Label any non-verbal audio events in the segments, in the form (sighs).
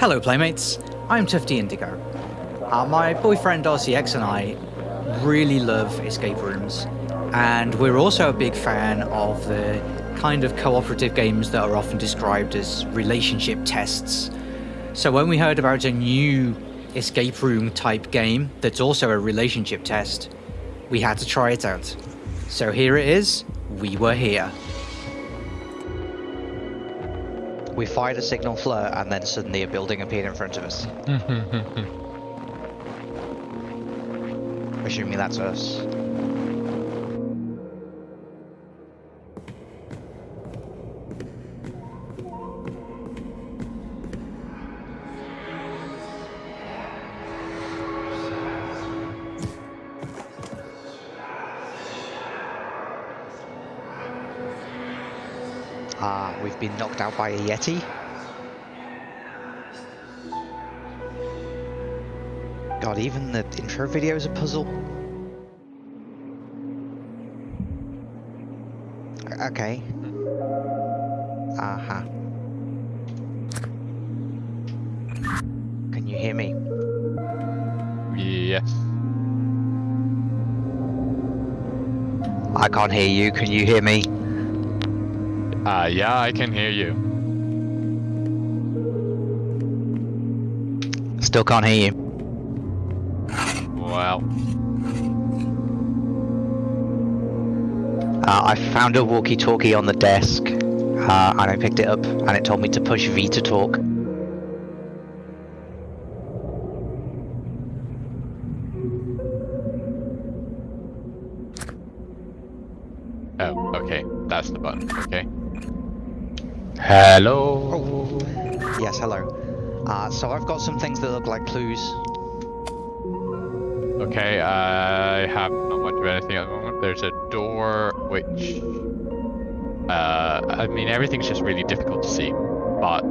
Hello, Playmates. I'm Tufty Indigo. Uh, my boyfriend RCX and I really love escape rooms, and we're also a big fan of the kind of cooperative games that are often described as relationship tests. So when we heard about a new escape room type game that's also a relationship test, we had to try it out. So here it is, we were here. We fired a signal flare and then suddenly a building appeared in front of us. (laughs) Assuming that's us. Been knocked out by a Yeti. God, even the intro video is a puzzle. Okay. Uh-huh. Can you hear me? Yes. I can't hear you. Can you hear me? Uh, yeah, I can hear you. Still can't hear you. Well, Uh, I found a walkie-talkie on the desk, uh, and I picked it up, and it told me to push V to talk. oh, okay. That's the button. Hello. Oh. Yes, hello. Uh, so I've got some things that look like clues. Okay, I have not much of anything at the moment. There's a door which, uh, I mean, everything's just really difficult to see. But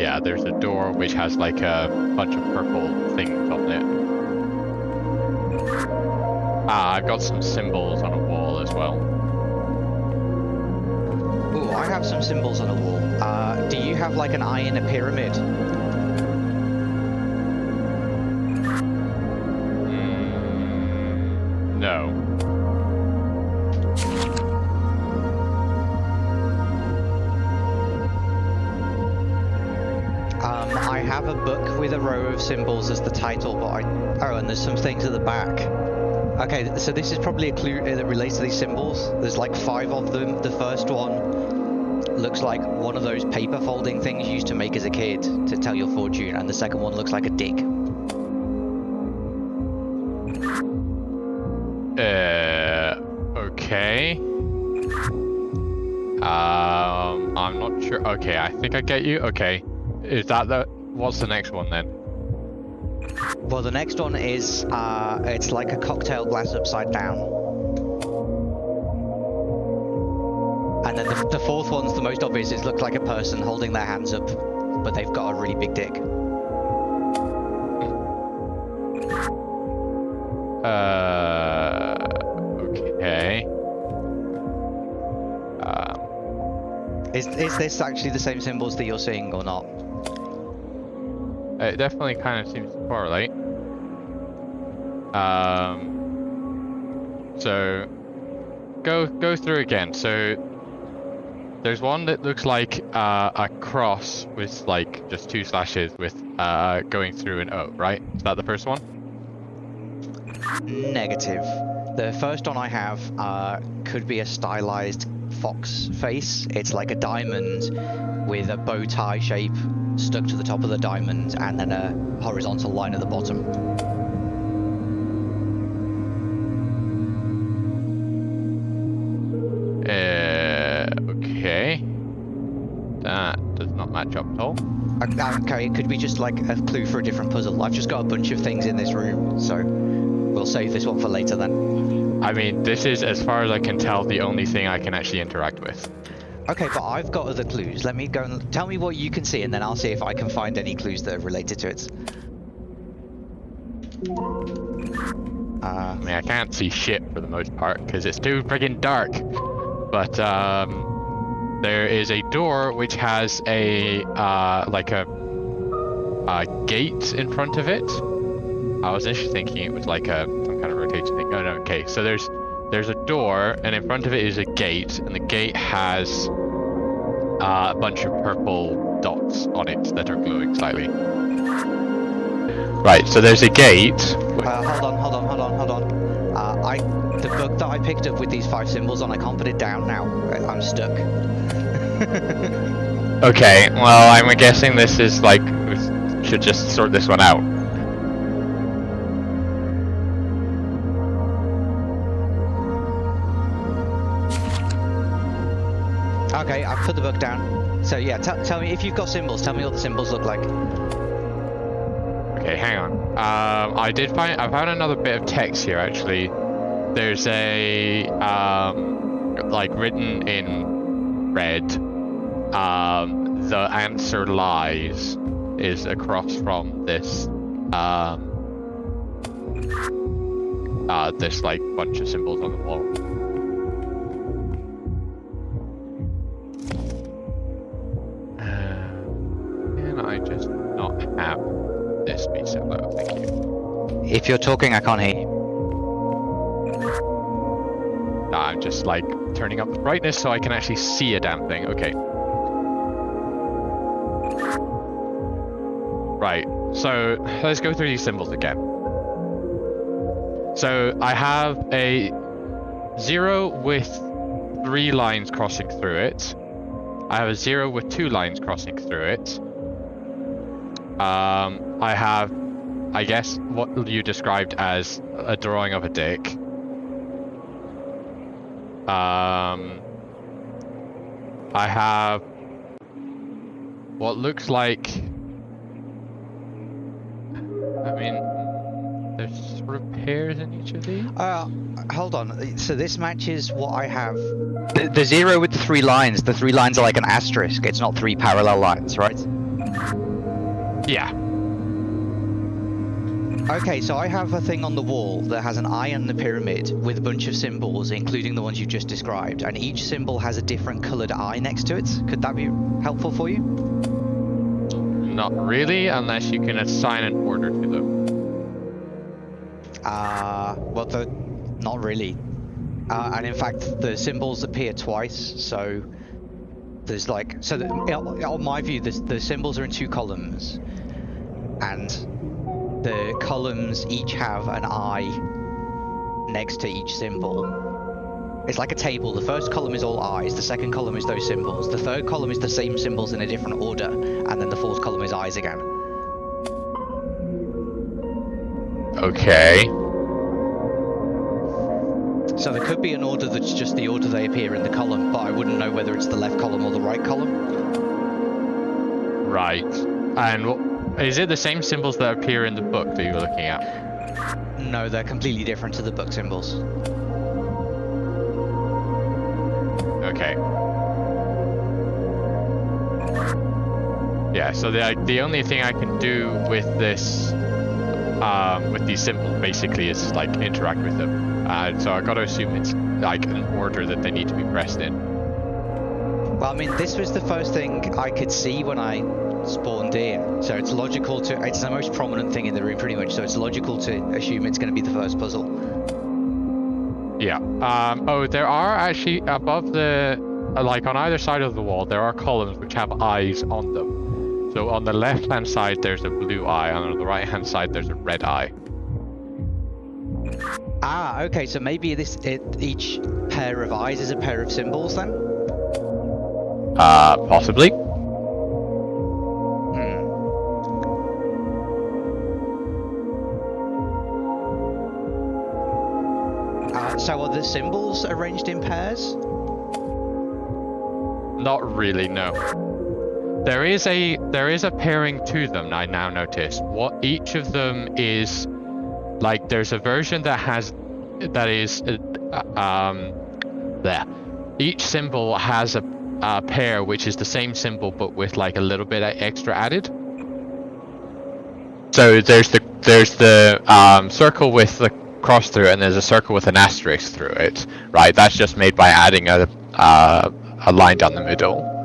yeah, there's a door which has like a bunch of purple things on it. Ah, I've got some symbols on a wall as well. Ooh, I have some symbols on the wall. Uh, do you have like an eye in a pyramid? Mm, no. Um, I have a book with a row of symbols as the title, but I... Oh, and there's some things at the back. Okay, so this is probably a clue that relates to these symbols. There's like five of them. The first one looks like one of those paper folding things you used to make as a kid to tell your fortune, and the second one looks like a dick. Uh, okay. Um, I'm not sure. Okay, I think I get you. Okay, is that the? What's the next one then? Well, the next one is, uh, it's like a cocktail glass upside down. The, the fourth one's the most obvious. It looks like a person holding their hands up, but they've got a really big dick. Uh, okay. Um, Is, is this actually the same symbols that you're seeing or not? it definitely kind of seems to correlate. Um. So, go go through again. So, there's one that looks like uh, a cross with like just two slashes with uh going through an O, right? Is that the first one? Negative. The first one I have uh, could be a stylized fox face. It's like a diamond with a bow tie shape stuck to the top of the diamond and then a horizontal line at the bottom. Be just like a clue for a different puzzle. I've just got a bunch of things in this room, so we'll save this one for later then. I mean, this is, as far as I can tell, the only thing I can actually interact with. Okay, but I've got other clues. Let me go and tell me what you can see, and then I'll see if I can find any clues that are related to it. Uh, I mean, I can't see shit for the most part because it's too friggin' dark. But um, there is a door which has a uh, like a a gate in front of it. I was initially thinking it was like a some kind of rotation thing. Oh no, okay. So there's there's a door, and in front of it is a gate, and the gate has uh, a bunch of purple dots on it that are glowing slightly. Right. So there's a gate. Uh, hold on, hold on, hold on, hold on. Uh, I the book that I picked up with these five symbols on, I can't put it down now. I'm stuck. (laughs) Okay. Well, I'm guessing this is like should just sort this one out. Okay, I've put the book down. So yeah, tell me if you've got symbols. Tell me what the symbols look like. Okay, hang on. Um, I did find I found another bit of text here actually. There's a um, like written in red. Um, the answer lies is across from this um, uh, this like bunch of symbols on the wall. Can I just not have this be so? Thank you. If you're talking, I can't hear you. Nah, I'm just like turning up the brightness so I can actually see a damn thing. Okay. Right, so let's go through these symbols again. So I have a zero with three lines crossing through it. I have a zero with two lines crossing through it. Um, I have, I guess, what you described as a drawing of a dick. Um, I have what looks like. Pairs in each of these. Uh, hold on. So this matches what I have. The, the zero with the three lines. The three lines are like an asterisk. It's not three parallel lines, right? Yeah. Okay, so I have a thing on the wall that has an eye and the pyramid with a bunch of symbols, including the ones you just described, and each symbol has a different coloured eye next to it. Could that be helpful for you? Not really, unless you can assign an order to them. Uh, well, the, not really. Uh, and in fact, the symbols appear twice, so there's like, so the, on my view, the, the symbols are in two columns, and the columns each have an eye next to each symbol. It's like a table. The first column is all eyes, the second column is those symbols, the third column is the same symbols in a different order, and then the fourth column is eyes again. Okay. So there could be an order that's just the order they appear in the column, but I wouldn't know whether it's the left column or the right column. Right. And wh- is it the same symbols that appear in the book that you're looking at? No, they're completely different to the book symbols. Okay. Yeah, so the the only thing I can do with this, um, with these symbols basically is like interact with them. Uh, so I gotta assume it's like an order that they need to be pressed in. Well, I mean, this was the first thing I could see when I spawned in, so it's logical to. It's the most prominent thing in the room, pretty much. So it's logical to assume it's going to be the first puzzle. Yeah. Um, oh, there are actually above the, uh, like on either side of the wall, there are columns which have eyes on them. So on the left-hand side, there's a blue eye, and on the right-hand side, there's a red eye. Ah, okay. So maybe this it, each pair of eyes is a pair of symbols then. Uh, possibly. Hmm. Uh, so are the symbols arranged in pairs? Not really, no. There is a there is a pairing to them. I now notice what each of them is like. There's a version that has that is uh, um there. Each symbol has a, a pair which is the same symbol but with like a little bit extra added. So there's the there's the um, circle with the cross through it, and there's a circle with an asterisk through it. Right, that's just made by adding a uh, a line down the middle.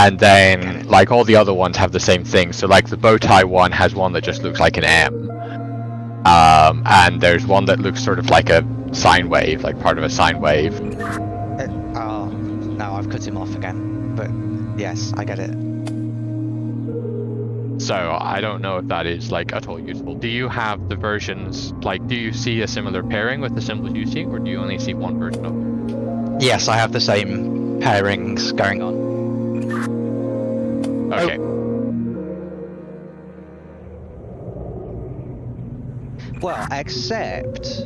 And then like all the other ones have the same thing. So like the bow tie one has one that just looks like an M, um, and there's one that looks sort of like a sine wave, like part of a sine wave. Uh, oh, no, I've cut him off again. But yes, I get it. So I don't know if that is like at all useful. Do you have the versions like do you see a similar pairing with the symbols you see, or do you only see one version of them? Yes, I have the same pairings going on. Okay. Well, except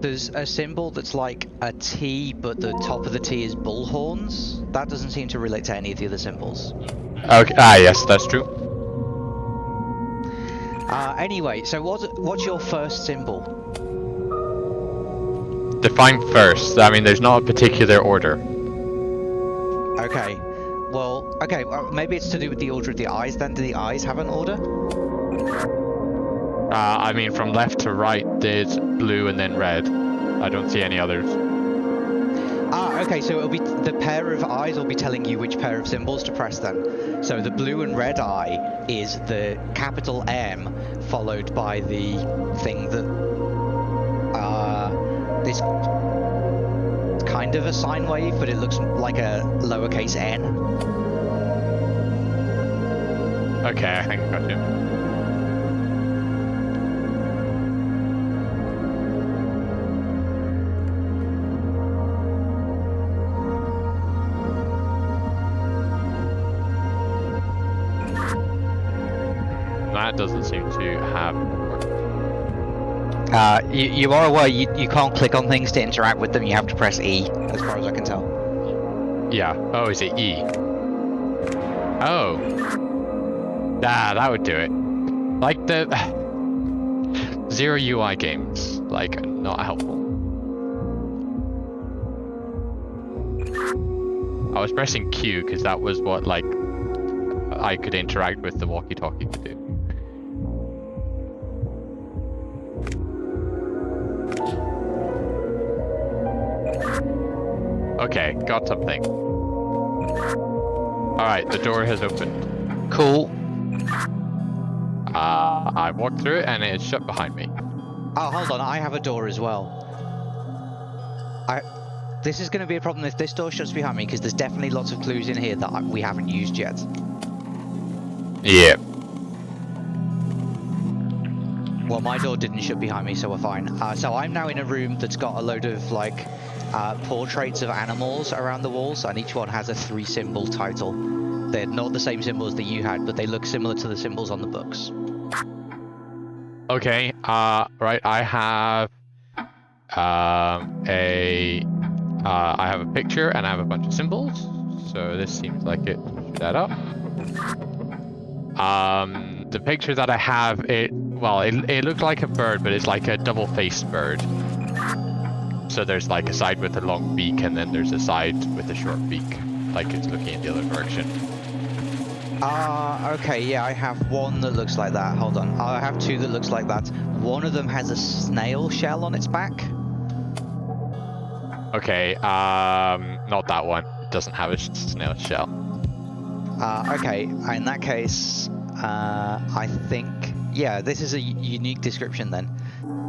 there's a symbol that's like a T, but the top of the T is bull horns. That doesn't seem to relate to any of the other symbols. Okay. Ah, yes, that's true. Uh, anyway, so what, what's your first symbol? Define first. I mean, there's not a particular order. Okay. Well, okay, well, maybe it's to do with the order of the eyes then. Do the eyes have an order? Uh, I mean, from left to right, there's blue and then red. I don't see any others. Ah, okay, so it'll be the pair of eyes will be telling you which pair of symbols to press then. So the blue and red eye is the capital M followed by the thing that uh this kind of a sine wave, but it looks like a lowercase n. Okay, (laughs) I think I got you. That doesn't seem to have. Uh, you, you are aware you, you can't click on things to interact with them, you have to press E, as far as I can tell. Yeah. Oh, is it E? Oh. Nah, that would do it. Like the (sighs) zero UI games, like not helpful. I was pressing Q because that was what like I could interact with the walkie-talkie to do. Okay, got something. Alright, the door has opened. Cool. Uh, I walked through it and it's shut behind me. Oh, hold on, I have a door as well. I. This is going to be a problem if this door shuts behind me, because there's definitely lots of clues in here that I, we haven't used yet. Yeah. Well, my door didn't shut behind me, so we're fine. Uh, so I'm now in a room that's got a load of, like, uh, portraits of animals around the walls, and each one has a three-symbol title. They're not the same symbols that you had, but they look similar to the symbols on the books. Okay, uh, right, I have um, a, uh, I have a picture and I have a bunch of symbols, so this seems like it should add up. Um, the picture that I have, it, well, it, it looked like a bird, but it's like a double-faced bird. So there's like a side with a long beak and then there's a side with a short beak, like it's looking in the other direction. Ah, okay, yeah, I have one that looks like that. Hold on. I have two that looks like that. One of them has a snail shell on its back. Okay, um, not that one. It doesn't have a snail shell. Uh, okay, in that case, uh, I think, yeah, this is a unique description then.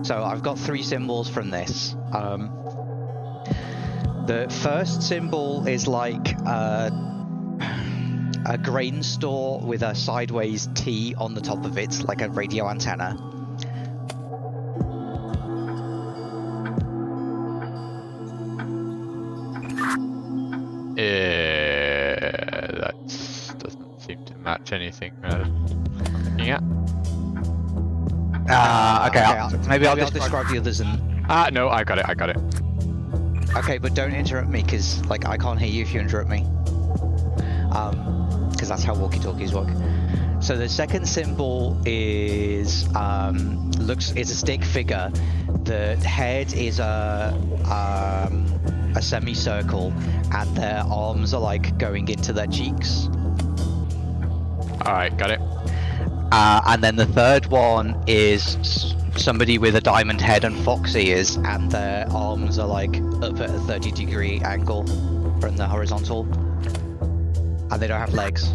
So I've got three symbols from this. Um, the first symbol is like uh, a grain store with a sideways T on the top of it, like a radio antenna. Uh, that doesn't seem to match anything. Uh, yeah. Uh, okay, I'll, maybe I'll just describe the others and... Ah, no, I got it. I got it. Okay, but don't interrupt me, because, like, I can't hear you if you interrupt me. Um, because that's how walkie-talkies work. So the second symbol is, um, looks, is a stick figure. The head is a, um, a semicircle, and their arms are, like, going into their cheeks. All right, got it. Uh, and then the third one is somebody with a diamond head and fox ears, and their arms are like up at a 30 degree angle from the horizontal. And they don't have legs.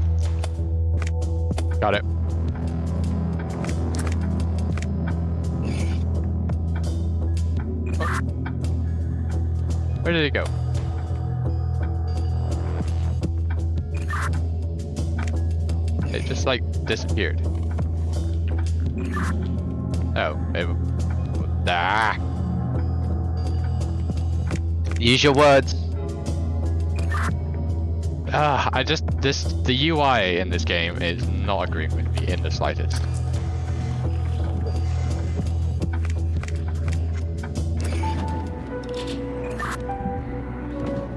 Got it. Where did it go? It just like disappeared. Oh, it. Ah. Use your words. Ah, I just this the UI in this game is not agreeing with me in the slightest.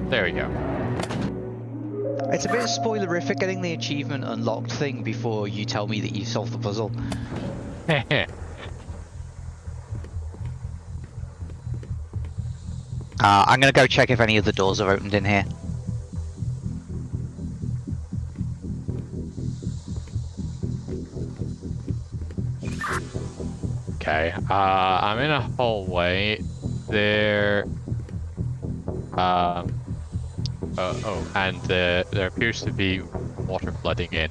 There we go. It's a bit spoilerific getting the achievement unlocked thing before you tell me that you solved the puzzle. (laughs) Uh, I'm gonna go check if any of the doors are opened in here. Okay. Uh, I'm in a hallway. There. Um. Uh, oh, and uh, there appears to be water flooding in.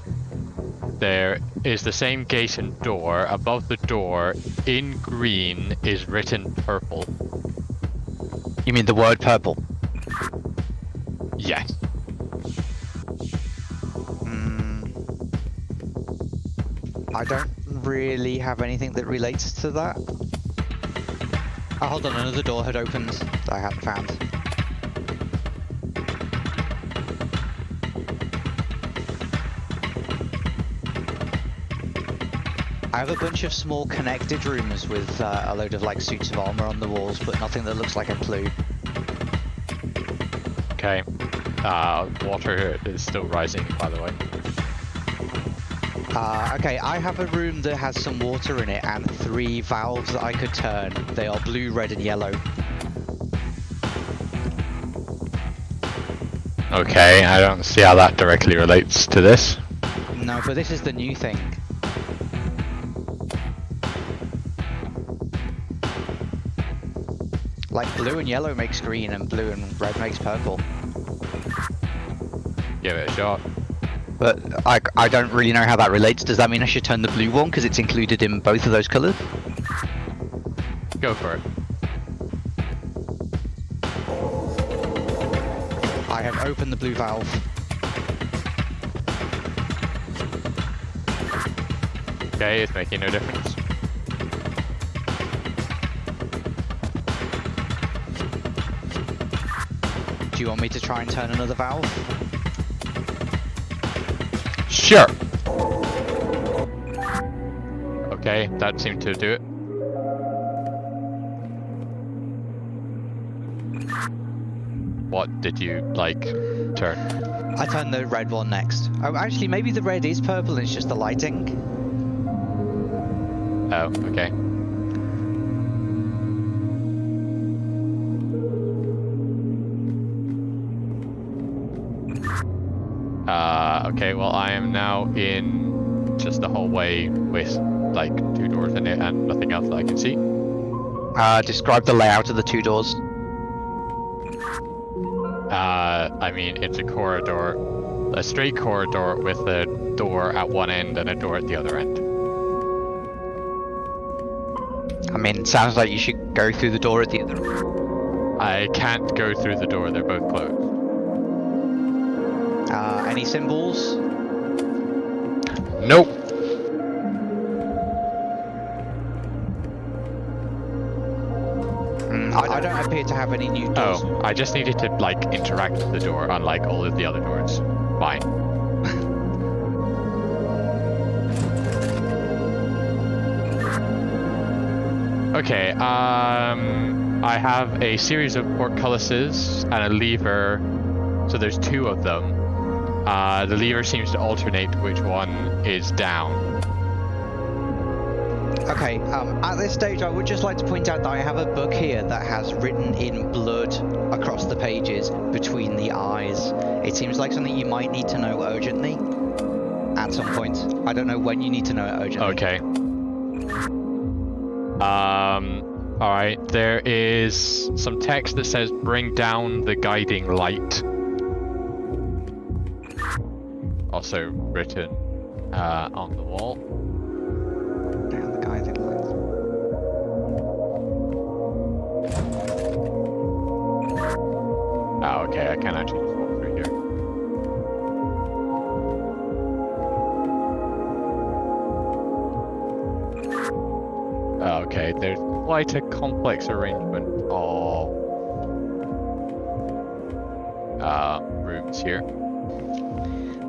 There is the same gate and door. Above the door, in green, is written purple. You mean the word purple? Yes. Mm, I don't really have anything that relates to that. Oh, hold on, another door had opened that I hadn't found. I have a bunch of small connected rooms with uh, a load of like suits of armor on the walls, but nothing that looks like a clue. Okay. Uh, water is still rising, by the way. Uh, okay, I have a room that has some water in it and three valves that I could turn. They are blue, red, and yellow. Okay, I don't see how that directly relates to this. No, but this is the new thing. Like blue and yellow makes green and blue and red makes purple. Give it a shot. But I, I don't really know how that relates. Does that mean I should turn the blue one because it's included in both of those colours? Go for it. I have opened the blue valve. Okay, it's making no difference. Do you want me to try and turn another valve? Sure. Okay, that seemed to do it. What did you, like, turn? I turn the red one next. Oh, actually, maybe the red is purple and it's just the lighting. Oh, okay. Uh, okay, well I am now in just a hallway with like two doors in it and nothing else that I can see. Uh, describe the layout of the two doors. Uh, I mean, it's a corridor, a straight corridor with a door at one end and a door at the other end. I mean, sounds like you should go through the door at the other. end. I can't go through the door, they're both closed. Uh, any symbols? Nope. Mm, I, I don't appear to have any new doors. Oh, I just needed to like interact with the door, unlike all of the other doors. Fine. (laughs) okay, um, I have a series of portcullises and a lever, so there's two of them. Uh, the lever seems to alternate which one is down. Okay, um, at this stage I would just like to point out that I have a book here that has written in blood across the pages between the eyes. It seems like something you might need to know urgently at some point. I don't know when you need to know it urgently. Okay. Um, alright, there is some text that says bring down the guiding light. Also written uh, on the wall. Down the guiding lines. Oh, okay, I can actually just walk through here. Oh, Okay, there's quite a complex arrangement of uh, rooms here.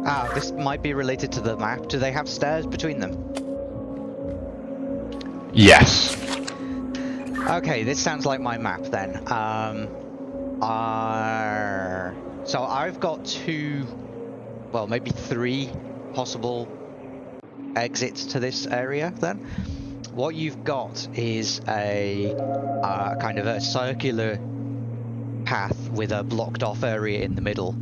Ah, this might be related to the map. Do they have stairs between them? Yes. Okay, this sounds like my map then. Um, uh, so I've got two, well, maybe three possible exits to this area then. What you've got is a uh, kind of a circular path with a blocked off area in the middle.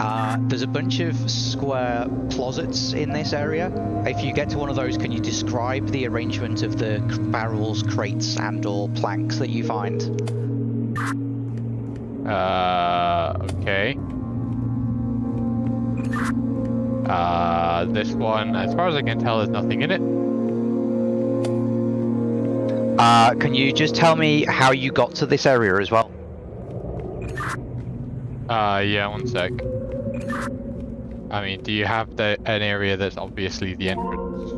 Uh, there's a bunch of square closets in this area. If you get to one of those, can you describe the arrangement of the barrels, crates, and/or planks that you find? Uh, okay. Uh, this one, as far as I can tell, there's nothing in it. Uh, can you just tell me how you got to this area as well? Uh, yeah, one sec. I mean, do you have the an area that's obviously the entrance?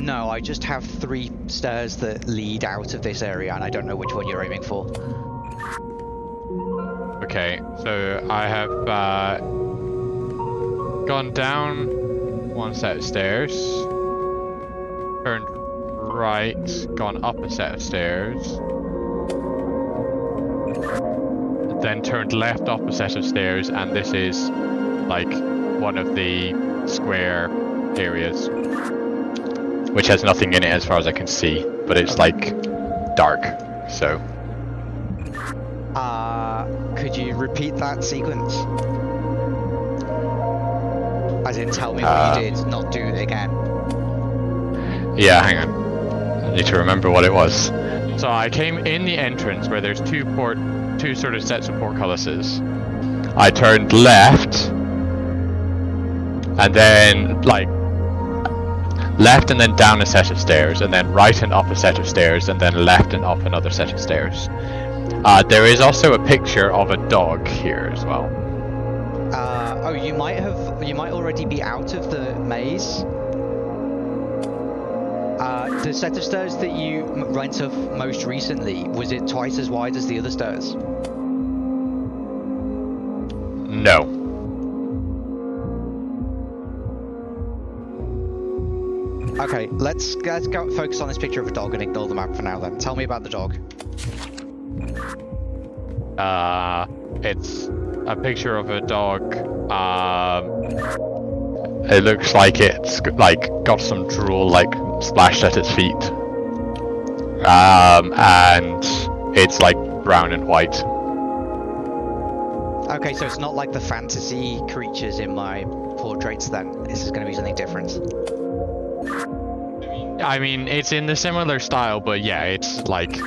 No, I just have three stairs that lead out of this area, and I don't know which one you're aiming for. Okay, so I have uh, gone down one set of stairs, turned right, gone up a set of stairs, then turned left up a set of stairs, and this is like one of the square areas, which has nothing in it as far as I can see, but it's like dark, so. Uh, could you repeat that sequence? As in, tell me what Uh, you did, not do it again. Yeah, hang on. I need to remember what it was. So I came in the entrance where there's two port, two sort of sets of portcullises. I turned left, and then like left and then down a set of stairs, and then right and up a set of stairs, and then left and up another set of stairs. Uh, there is also a picture of a dog here as well. Uh, oh, you might have, you might already be out of the maze. Uh, the set of stairs that you went off most recently, was it twice as wide as the other stairs? No. Okay, let's let's go focus on this picture of a dog and ignore the map for now. Then, tell me about the dog. Uh, it's a picture of a dog. Um, it looks like it's like got some drool like splashed at its feet. Um, and it's like brown and white. Okay, so it's not like the fantasy creatures in my portraits. Then this is going to be something different. I mean, it's in the similar style, but yeah, it's like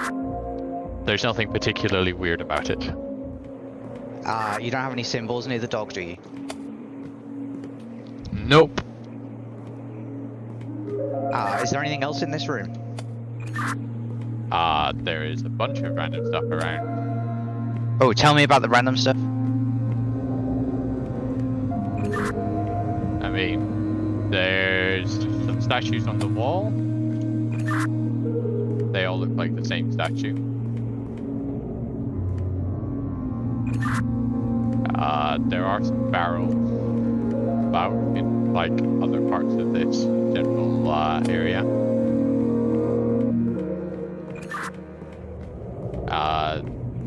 there's nothing particularly weird about it. Uh, you don't have any symbols near the dog, do you? Nope. Uh, is there anything else in this room? Uh, there is a bunch of random stuff around. Oh, tell me about the random stuff. I mean, there's some statues on the wall. They all look like the same statue. Uh, there are some barrels about in like other parts of this general uh, area. Uh,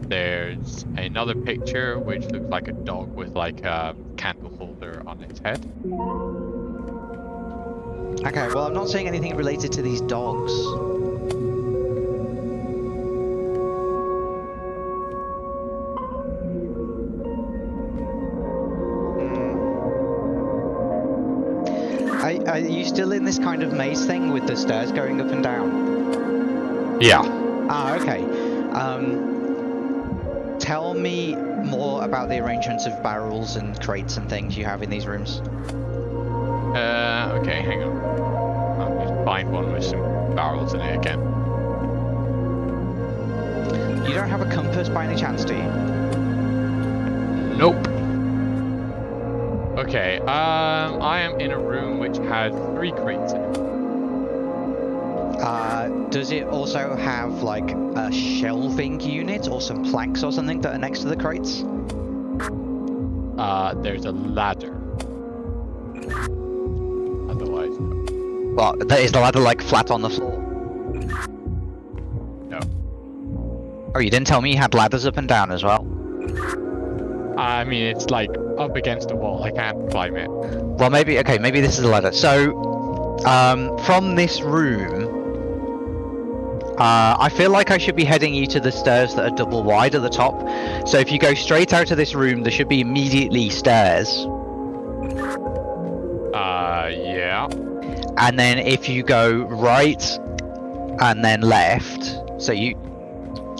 there's another picture which looks like a dog with like a candle holder on its head. Okay, well, I'm not saying anything related to these dogs. Are, are you still in this kind of maze thing with the stairs going up and down? Yeah. Ah, okay. Um, tell me more about the arrangements of barrels and crates and things you have in these rooms. Uh, okay, hang on. I'll just find one with some barrels in it again. You don't have a compass by any chance, do you? Nope. Okay, um, I am in a room which has three crates in it. Uh, does it also have like a shelving unit or some planks or something that are next to the crates? Uh, there's a ladder. Otherwise, Well, is the ladder like flat on the floor? no. Oh, you didn't tell me you had ladders up and down as well. I mean, it's like up against a wall. I can't climb it. Well, maybe okay. Maybe this is a ladder. So, um, from this room, uh, I feel like I should be heading you to the stairs that are double wide at the top. So if you go straight out of this room, there should be immediately stairs. Uh, yeah. And then if you go right and then left, so you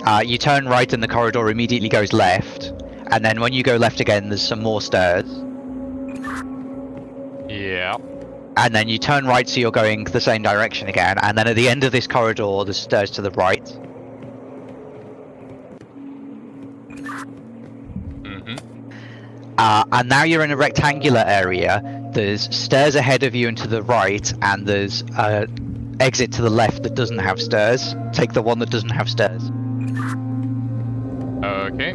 uh, you turn right and the corridor immediately goes left. And then when you go left again, there's some more stairs. Yeah. and then you turn right so you're going the same direction again and then at the end of this corridor there's stairs to the right Mm-hmm. uh, and now you're in a rectangular area there's stairs ahead of you and to the right and there's a exit to the left that doesn't have stairs take the one that doesn't have stairs Okay.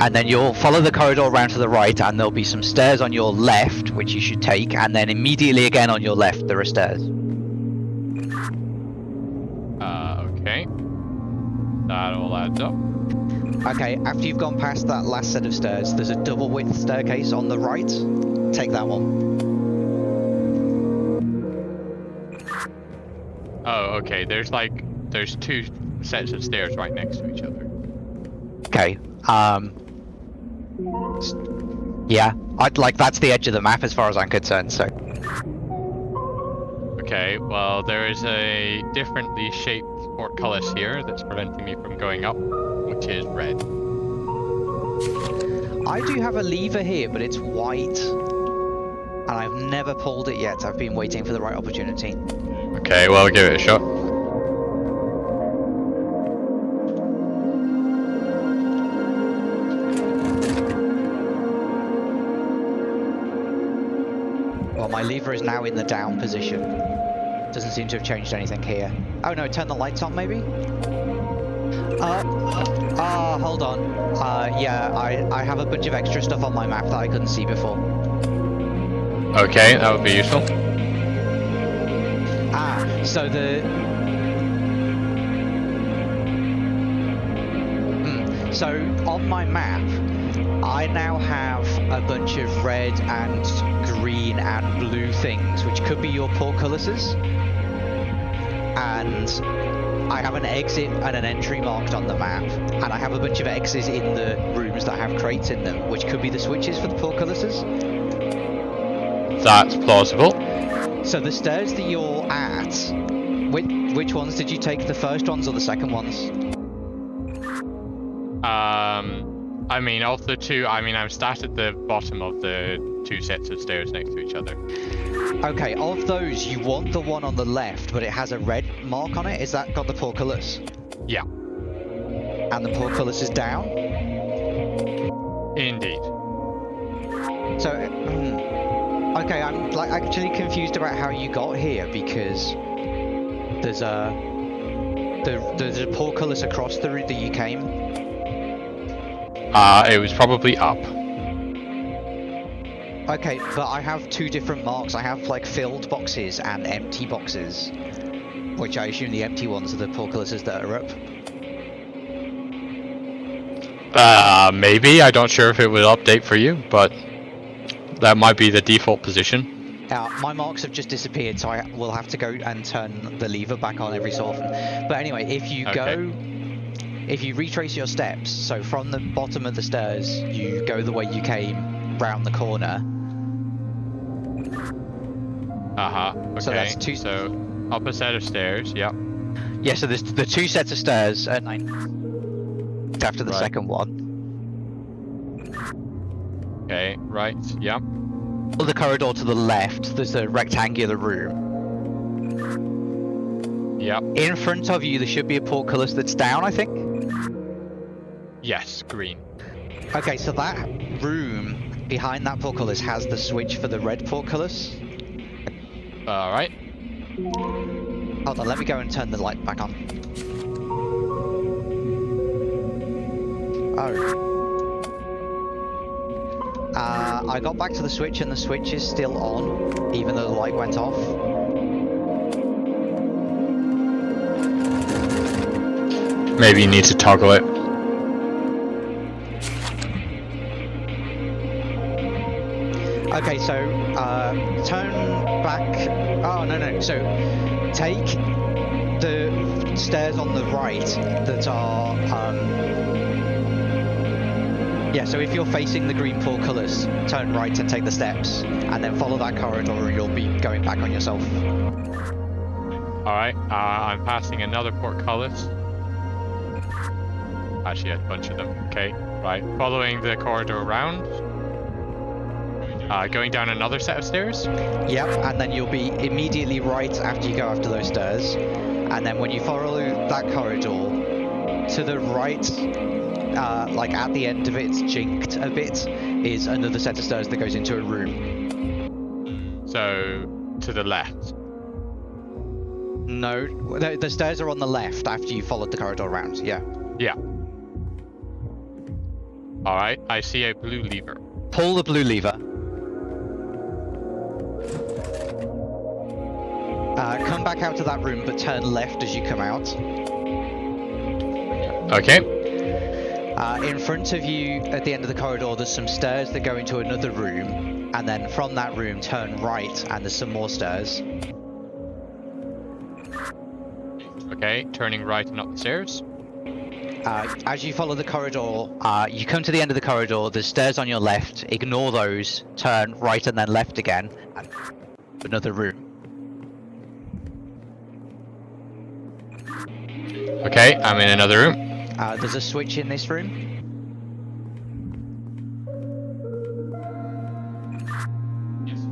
And then you'll follow the corridor around to the right and there'll be some stairs on your left which you should take and then immediately again on your left there are stairs Uh, okay. That all adds up. okay after you've gone past that last set of stairs there's a double width staircase on the right take that one Oh, okay. There's like there's two sets of stairs right next to each other. Okay. Um. Yeah, I'd like that's the edge of the map as far as I'm concerned. So Okay. Well, there is a differently shaped portcullis here that's preventing me from going up, which is red. I do have a lever here, but it's white, and I've never pulled it yet. I've been waiting for the right opportunity. Okay. Well, give it a shot. My lever is now in the down position. Doesn't seem to have changed anything here. Oh no, turn the lights on maybe. Uh, ah, hold on. Uh, yeah, I I have a bunch of extra stuff on my map that I couldn't see before. Okay, that would be useful. Ah, so the. Hmm, So on my map, I now have a bunch of red and green and blue things, which could be your portcullises. And I have an exit and an entry marked on the map, and I have a bunch of X's in the rooms that have crates in them, which could be the switches for the portcullises. That's plausible. So the stairs that you're at, which, which ones did you take? The first ones or the second ones? I mean, of the two, I mean, I'm sat at the bottom of the two sets of stairs next to each other. Okay, of those, you want the one on the left, but it has a red mark on it. Is that got the portcullis? Yeah, And the portcullis is down? indeed. So, hmm, okay, I'm like actually confused about how you got here because there's a there, there's a portcullis across the route that you came. Uh, it was probably up. Okay, but I have two different marks. I have like filled boxes and empty boxes, which I assume the empty ones are the portcullises that are up. Uh, maybe. I don't sure if it will update for you, but that might be the default position. Now, my marks have just disappeared, so I will have to go and turn the lever back on every so often. But anyway, if you Okay. go, if you retrace your steps, so from the bottom of the stairs, you go the way you came, round the corner. Uh huh. Okay. So that's two- So up a set of stairs. Yep. Yeah, so there's the two sets of stairs. Uh, nine. after the Right. second one. Okay, right, yeah. The corridor to the left. There's a rectangular room. Yep. In front of you, there should be a portcullis that's down. I think. Yes, green. Okay, so that room behind that portcullis has the switch for the red portcullis. Alright. Hold on, let me go and turn the light back on. Oh. Uh, I got back to the switch and the switch is still on, even though the light went off. Maybe you need to toggle it. Okay, so uh, turn back. Oh no no. So take the stairs on the right that are. Um, yeah. So if you're facing the green portcullis, turn right and take the steps, and then follow that corridor, you'll be going back on yourself. Alright, uh, I'm passing another portcullis. Actually, a bunch of them. Okay, right. Following the corridor around. Uh, going down another set of stairs. Yep. And then you'll be immediately right after you go after those stairs, and then when you follow that corridor to the right uh, like at the end of it, jinked a bit, is another set of stairs that goes into a room. So, to the left. No, the, the stairs are on the left after you followed the corridor around. Yeah. Yeah. Alright, I see a blue lever. Pull the blue lever. Uh, come back out of that room, but turn left as you come out. Okay. Uh, in front of you, at the end of the corridor, there's some stairs that go into another room, and then from that room, turn right, and there's some more stairs. Okay, turning right and up the stairs. Uh, as you follow the corridor, uh, you come to the end of the corridor. There's stairs on your left. Ignore those. Turn right and then left again. And another room. Okay, I'm in another room. Uh, there's a switch in this room.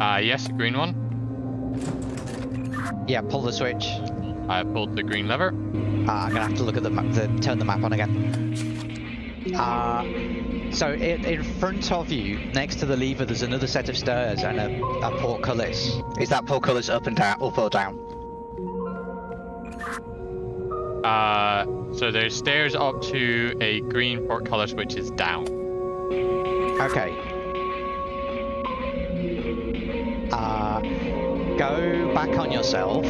Uh, yes, a green one. Yeah, pull the switch. I pulled the green lever. Uh, I'm gonna have to look at the map. The, turn the map on again. Uh, so in, in front of you, next to the lever, there's another set of stairs and a, a portcullis. Is that portcullis up and down, up or down? Uh, so there's stairs up to a green portcullis which is down. Okay. Uh, go back on yourself.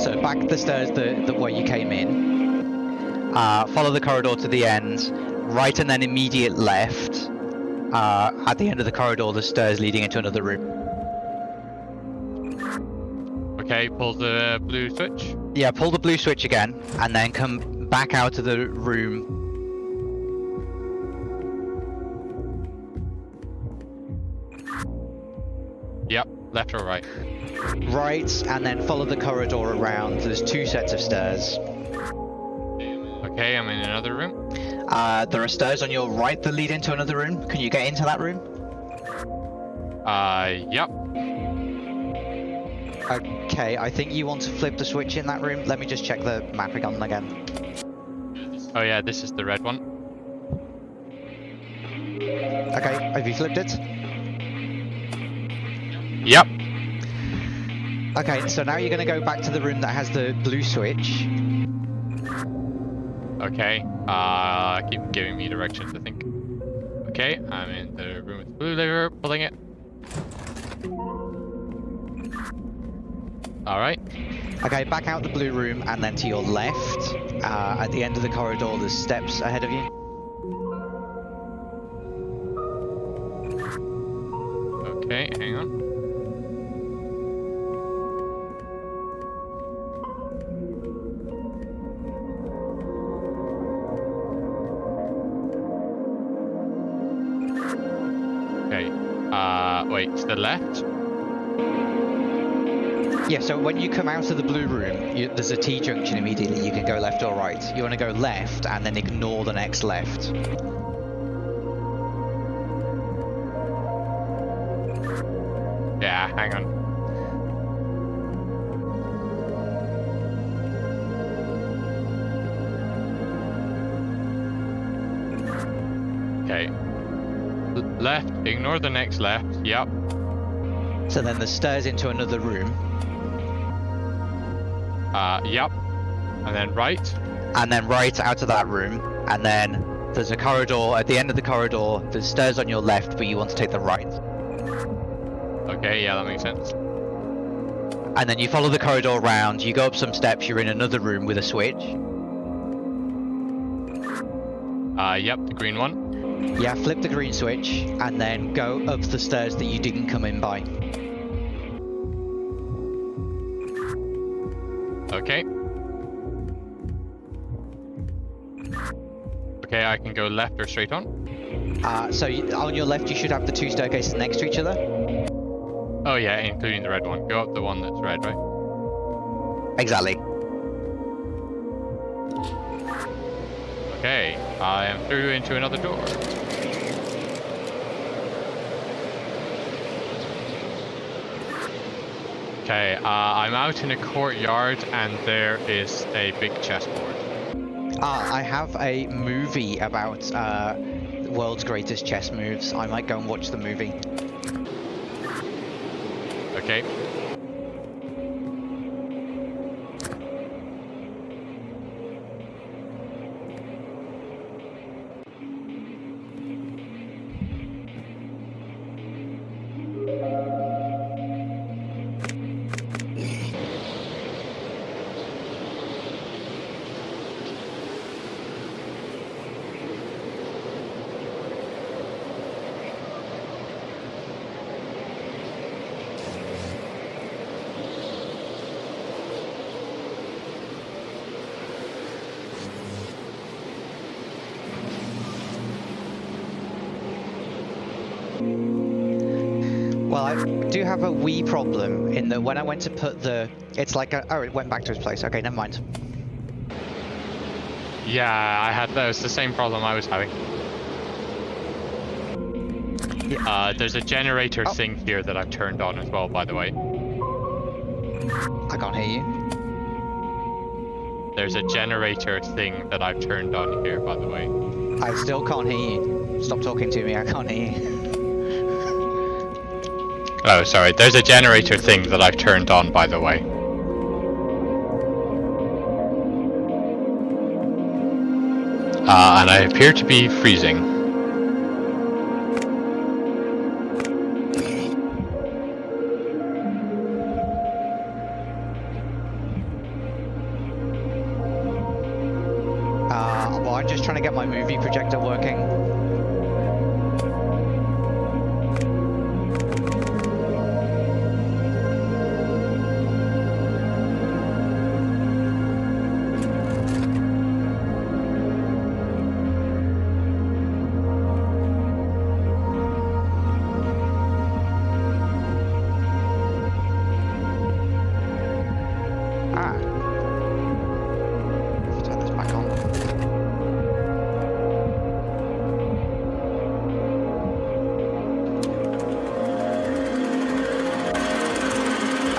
So back the stairs the, the way you came in. Uh, follow the corridor to the end. Right and then immediate left. Uh, at the end of the corridor, the stairs leading into another room. Okay, pull the blue switch. Yeah, pull the blue switch again, and then come back out of the room. Yep, left or right. Right, and then follow the corridor around. There's two sets of stairs. Okay, I'm in another room. Uh, there are stairs on your right that lead into another room. Can you get into that room? Uh, yep. Okay, I think you want to flip the switch in that room. Let me just check the on again. Oh yeah, this is the red one. Okay, have you flipped it? Yep. Okay, so now you're going to go back to the room that has the blue switch. Okay. Uh, keep giving me directions, I think. Okay, I'm in the room with the blue lever, pulling it. Alright. Okay, back out the blue room and then to your left. Uh, at the end of the corridor, there's steps ahead of you. Yeah, so when you come out of the blue room, you, there's a T junction immediately. You can go left or right. You want to go left and then ignore the next left. Yeah, hang on. Okay. L- left, ignore the next left. Yep. So then the stairs into another room, Uh, yep. And then right. and then right out of that room, and then there's a corridor. At the end of the corridor, there's stairs on your left, but you want to take the right. Okay, yeah, that makes sense. And then you follow the corridor around, you go up some steps, you're in another room with a switch. Uh, yep, the green one. Yeah, flip the green switch, and then go up the stairs that you didn't come in by. Okay. Okay, I can go left or straight on. Uh, so you, on your left, you should have the two staircases next to each other. Oh yeah, including the red one. Go up the one that's red, right? Exactly. Okay, I am through into another door. Okay, uh, I'm out in a courtyard and there is a big chessboard. Uh, I have a movie about uh, the world's greatest chess moves. I might go and watch the movie. Okay. Have a wee problem in that when I went to put the, it's like a, oh, it went back to its place. Okay, never mind. Yeah, I had that was the same problem I was having. Yeah. Uh, there's a generator Oh. thing here that I've turned on as well, by the way. I can't hear you. There's a generator thing that I've turned on here, by the way. I still can't hear you. Stop talking to me. I can't hear you. (laughs) Oh, sorry. There's a generator thing that I've turned on, by the way. Uh, and I appear to be freezing.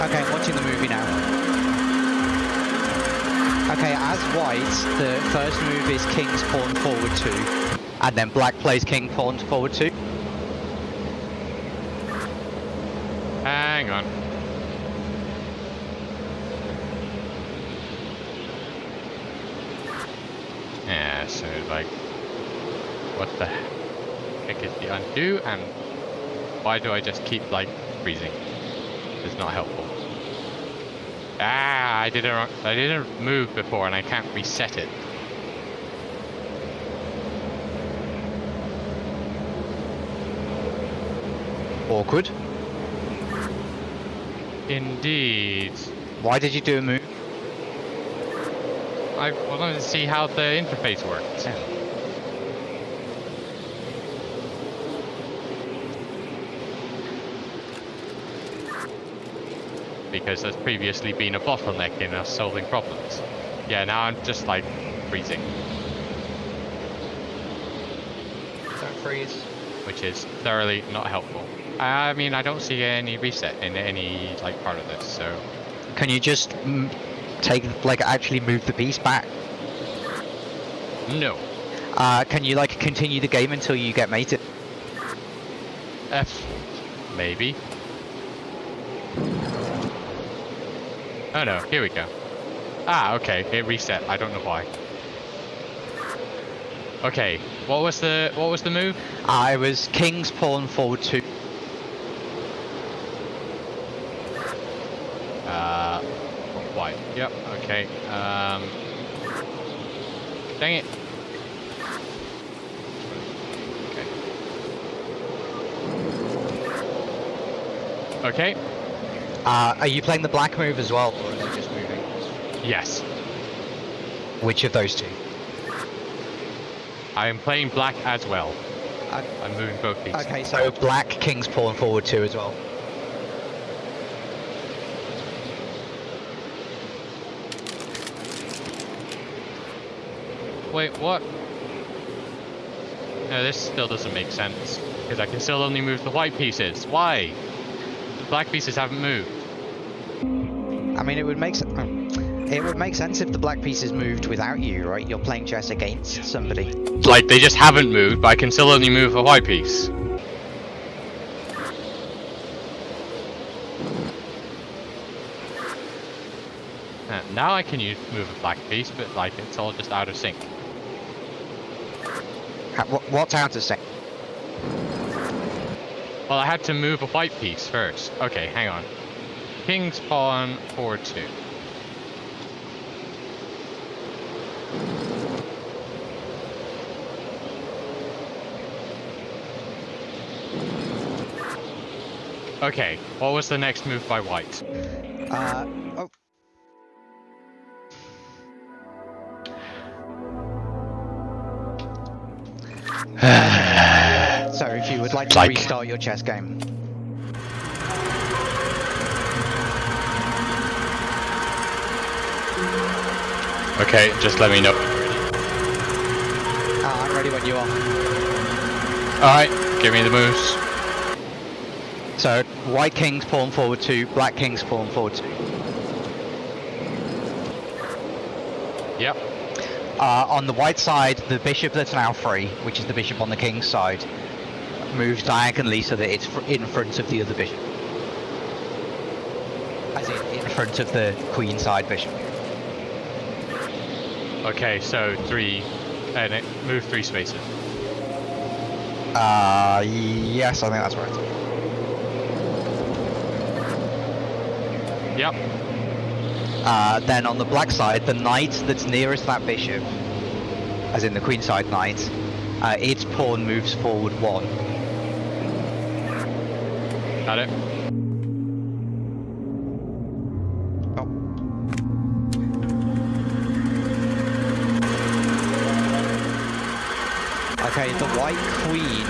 Okay, I'm watching the movie now. Okay, as white, the first move is king's pawn forward two, and then black plays king pawn forward two. Hang on. Yeah, so like, what the heck is the undo, and why do I just keep like freezing? It's not helpful. Ah, I didn't, I didn't move before, and I can't reset it. Awkward. Indeed. Why did you do a move? I wanted to see how the interface worked. Because there's previously been a bottleneck in us solving problems. Yeah, now I'm just like freezing, Don't freeze. which is thoroughly not helpful. I mean, I don't see any reset in any like part of this, so Can you just take, like, actually move the piece back? no. Uh, can you, like, continue the game until you get mated? F, maybe. Oh no, here we go. Ah, okay, it reset. I don't know why. Okay, what was the what was the move? I was king's pawn forward two. Uh, white. Yep. Okay. Um. Dang it. Okay. Okay. Uh, are you playing the black move as well, or just moving? Yes. Which of those two? I am playing black as well. Uh, I'm moving both pieces. okay, so black king's pawn forward two as well. Wait, what? No, this still doesn't make sense. Because I can still only move the white pieces. Why? The black pieces haven't moved. I mean, it would make sense. It would make sense if the black pieces moved without you, right? You're playing chess against somebody. Like, they just haven't moved, but I can still only move a white piece. Uh, now I can use, move a black piece, but like, it's all just out of sync. Ha- What's out of sync? Well, I had to move a white piece first. Okay, hang on. King's pawn, forward two. Okay, what was the next move by white? Uh, oh. (sighs) so if you would like to Like- restart your chess game. Okay, just let me know. Uh, I'm ready when you are. Alright, give me the moves. So white king's pawn forward two, black king's pawn forward two. Yep. Uh, on the white side, the bishop that's now free, which is the bishop on the king's side, moves diagonally so that it's fr- in front of the other bishop. As in, in front of the queen side bishop. Okay, so three, and it move three spaces. Uh, yes, I think that's right. Yep. Uh, then on the black side, the knight that's nearest that bishop, as in the queen side knight, uh, its pawn moves forward one. Got it. The white queen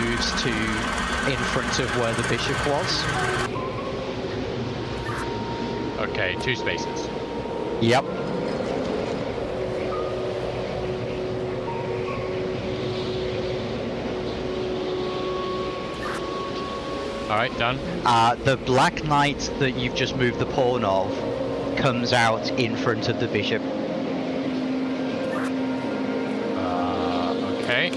moves to in front of where the bishop was. Okay, two spaces. Yep. Alright, done. Uh, the black knight that you've just moved the pawn of comes out in front of the bishop. Uh, okay.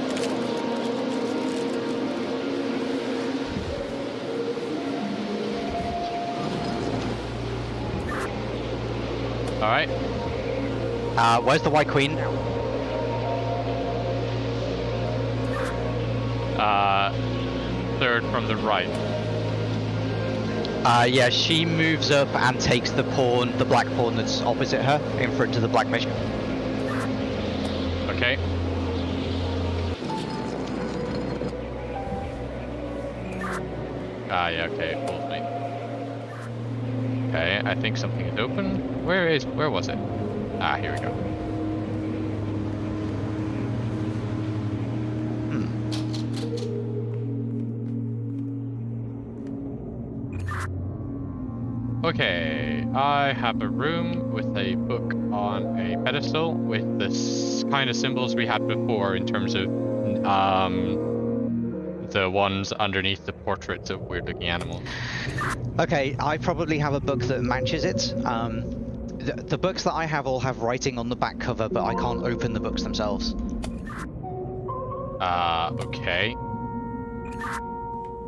Uh, where's the white queen? Uh, third from the right. Uh, yeah, she moves up and takes the pawn, the black pawn that's opposite her, in front of the black bishop. Okay. Ah, yeah, okay, fooled me. Okay, I think something is open. Where is, where was it? Ah, here we go. okay, I have a room with a book on a pedestal with the kind of symbols we had before in terms of um, the ones underneath the portraits of weird-looking animals. Okay, I probably have a book that matches it. Um, the, the books that I have all have writing on the back cover, but I can't open the books themselves. Uh, okay.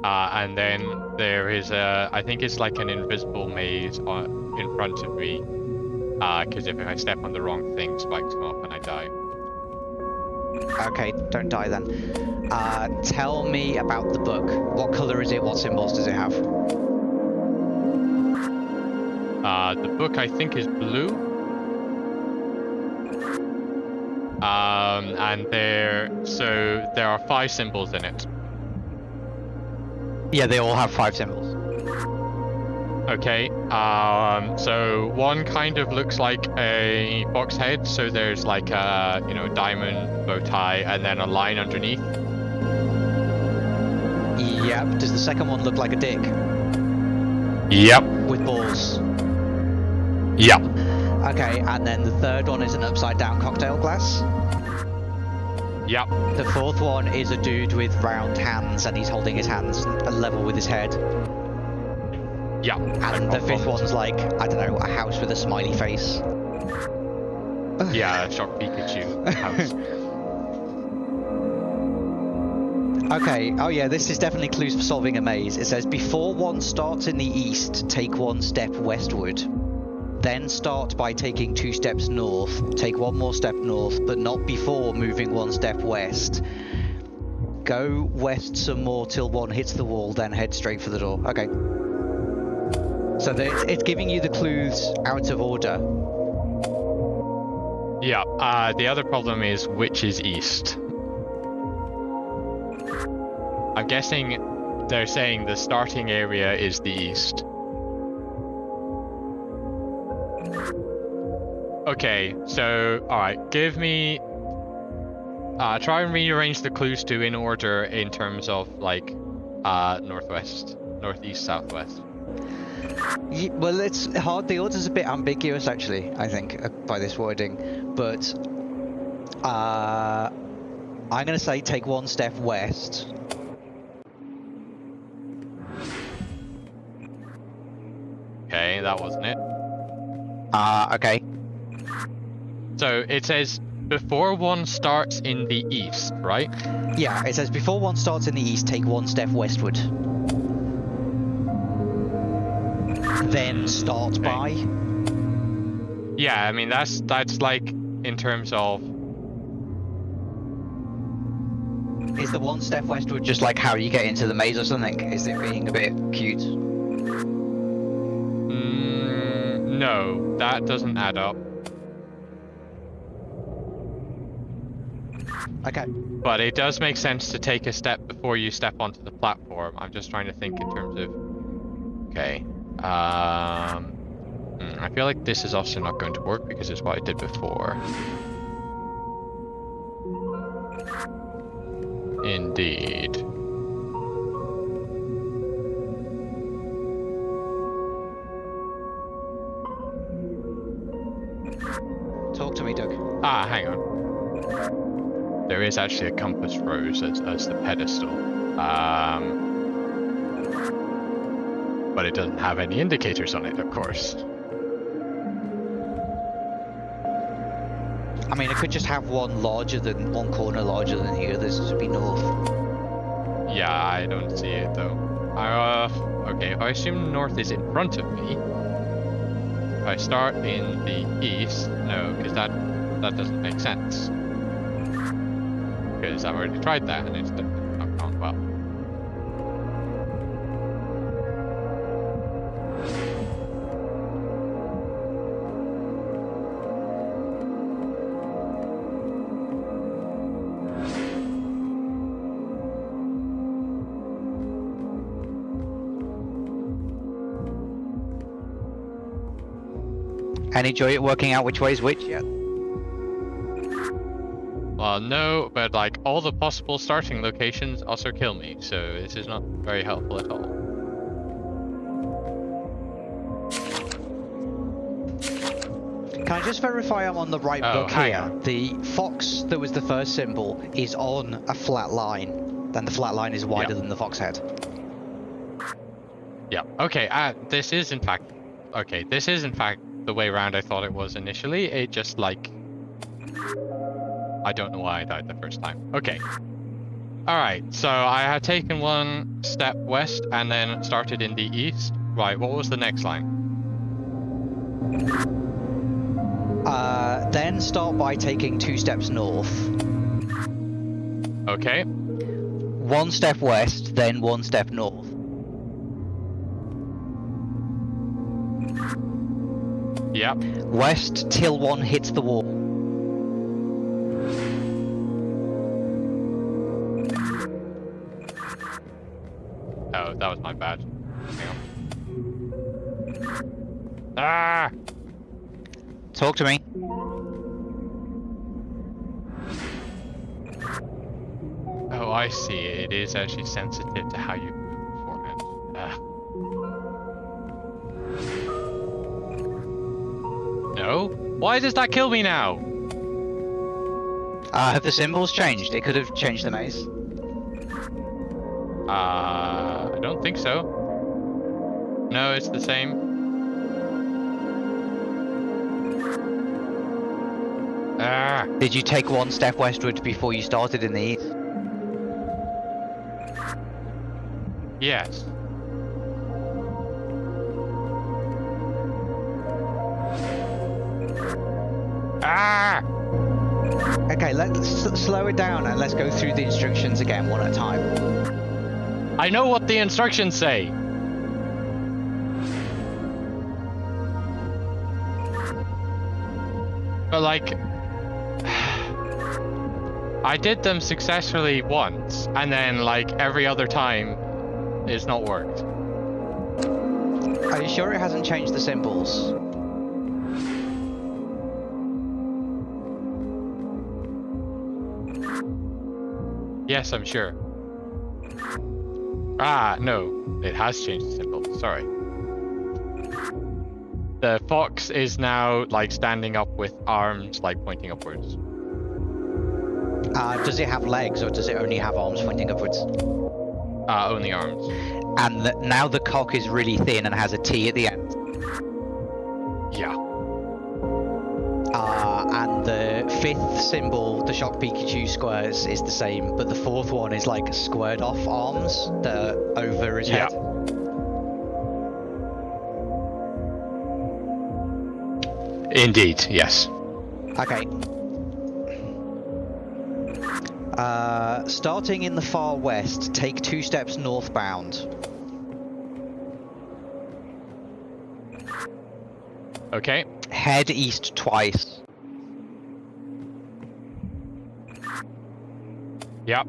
Uh, and then there is a, I think it's like an invisible maze on, in front of me. Uh, because if I step on the wrong thing, spikes come up and I die. Okay, don't die then. Uh, tell me about the book. What color is it? What symbols does it have? Uh, the book I think is blue. Um, and there, so there are five symbols in it. Yeah, they all have five symbols. Okay, um, so one kind of looks like a box head, so there's like a, you know, diamond bow tie and then a line underneath. Yep. Does the second one look like a dick Yep. with balls? Yep. Okay, and then the third one is an upside down cocktail glass. Yep. The fourth one is a dude with round hands and he's holding his hands level with his head. Yep. And the fifth one's like, I don't know, a house with a smiley face. (sighs) Yeah, a shock Pikachu house. (laughs) Okay, oh yeah, this is definitely clues for solving a maze. It says, before one starts in the east, take one step westward. Then start by taking two steps north. Take one more step north, but not before moving one step west. Go west some more till one hits the wall, then head straight for the door. Okay. So it's giving you the clues out of order. Yeah, uh, the other problem is which is east. I'm guessing they're saying the starting area is the east. Okay, so, alright, give me... Uh, try and rearrange the clues to in order in terms of, like, uh, northwest, northeast, southwest. Ye- Well, it's hard. The order's a bit ambiguous, actually. I think uh, by this wording, but uh, I'm going to say take one step west. Okay, that wasn't it. Uh, okay. So it says before one starts in the east, right? Yeah, it says before one starts in the east, take one step westward. Then start Okay. by. Yeah, I mean that's that's like in terms of Is the one step westward just like how you get into the maze or something? Is it being a bit cute? No, that doesn't add up. Okay. But it does make sense to take a step before you step onto the platform. I'm just trying to think in terms of okay. Um, hmm, I feel like this is also not going to work because it's what I did before. Indeed. Ah, hang on. There is actually a compass rose as, as the pedestal. Um, but it doesn't have any indicators on it, of course. I mean, it could just have one larger than one corner larger than the others. This would be north. Yeah, I don't see it though. Uh, okay, I assume north is in front of me, if I start in the east, no, because that that doesn't make sense. Because I've already tried that and it's not gone well. Any joy at working out which way is which yet? Well, no, but like all the possible starting locations also kill me, so this is not very helpful at all. Can I just verify I'm on the right Oh, book here? on. The fox that was the first symbol is on a flat line. Then the flat line is wider Yeah. than the fox head. Yeah. Okay. Uh, this is in fact. Okay. This is in fact the way around I thought it was initially. It just like. I don't know why I died the first time. Okay. All right. So I had taken one step west and then started in the east. Right. What was the next line? Uh, then start by taking two steps north. Okay. One step west, then one step north. Yep. West till one hits the wall. That was my bad. Hang on. Ah! Talk to me. Oh, I see. It is actually sensitive to how you move beforehand. Ah. No? Why does that kill me now? Uh, have the symbols changed? It could have changed the maze. Uh, I don't think so. No, it's the same. Ah, Did you take one step westward before you started in the east? yes. Ah! Okay, let's slow it down and let's go through the instructions again one at a time. I know what the instructions say. But like, (sighs) I did them successfully once, and then like every other time, it's not worked. Are you sure it hasn't changed the symbols? Yes, I'm sure. Ah, no, it has changed the symbol. Sorry. The fox is now like standing up with arms like pointing upwards. Uh, does it have legs or does it only have arms pointing upwards? Uh, only arms. And the, now the cock is really thin and has a T at the end. Fifth symbol, the Shock Pikachu squares, is the same, but the fourth one is like squared off arms that are over his Yeah. head. Indeed, yes. Okay. Uh, starting in the far west, take two steps northbound. Okay. Head east twice. Yep.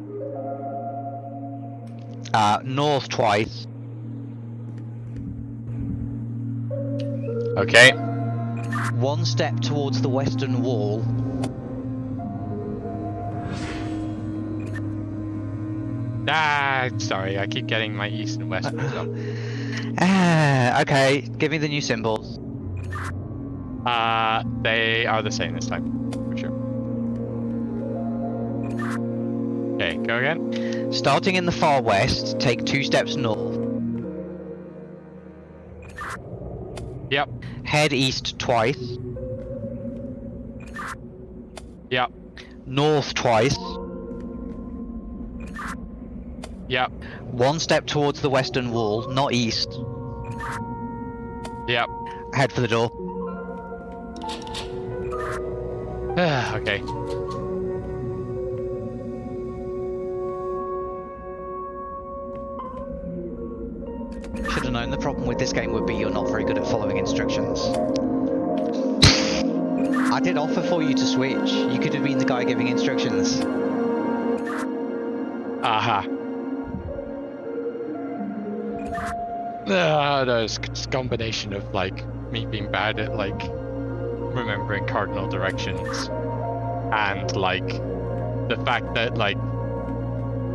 Uh, north twice. Okay. One step towards the western wall. Ah, sorry, I keep getting my east and west mixed up. (laughs) Ah, okay, give me the new symbols. Uh, they are the same this time, Okay, go again. Starting in the far west, take two steps north. Yep. Head east twice. Yep. North twice. Yep. One step towards the western wall, not east. Yep. Head for the door. (sighs) okay. Should have known the problem with this game would be you're not very good at following instructions. I did offer for you to switch. You could have been the guy giving instructions. Aha. Uh, there's a combination of like me being bad at like remembering cardinal directions and like the fact that like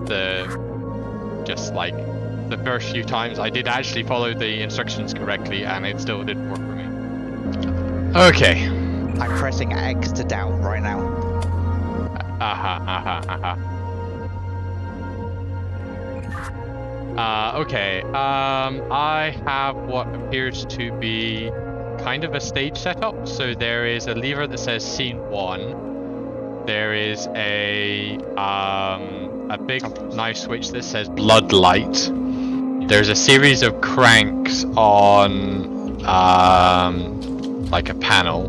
the just like the first few times I did actually follow the instructions correctly and it still didn't work for me. Okay. I'm pressing X to down right now. Aha, aha, aha. Uh, okay, um, I have what appears to be kind of a stage setup. So there is a lever that says scene one. There is a, um, a big knife switch that says blood light. There's a series of cranks on, um, like a panel.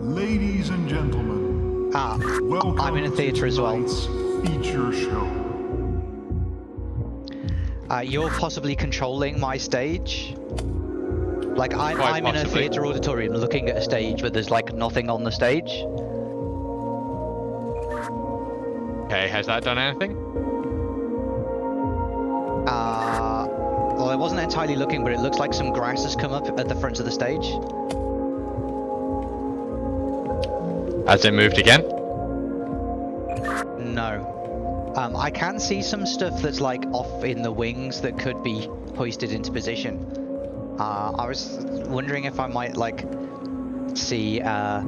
Ladies and gentlemen, Ah, welcome I'm in a theatre as well. Feature show. uh, you're possibly controlling my stage. Like I'm, Quite I'm in a theatre auditorium looking at a stage, but there's like nothing on the stage. Okay, has that done anything? Uh, well, I wasn't entirely looking, but it looks like some grass has come up at the front of the stage. Has it moved again? No. Um, I can see some stuff that's like off in the wings that could be hoisted into position. Uh, I was wondering if I might like see, uh,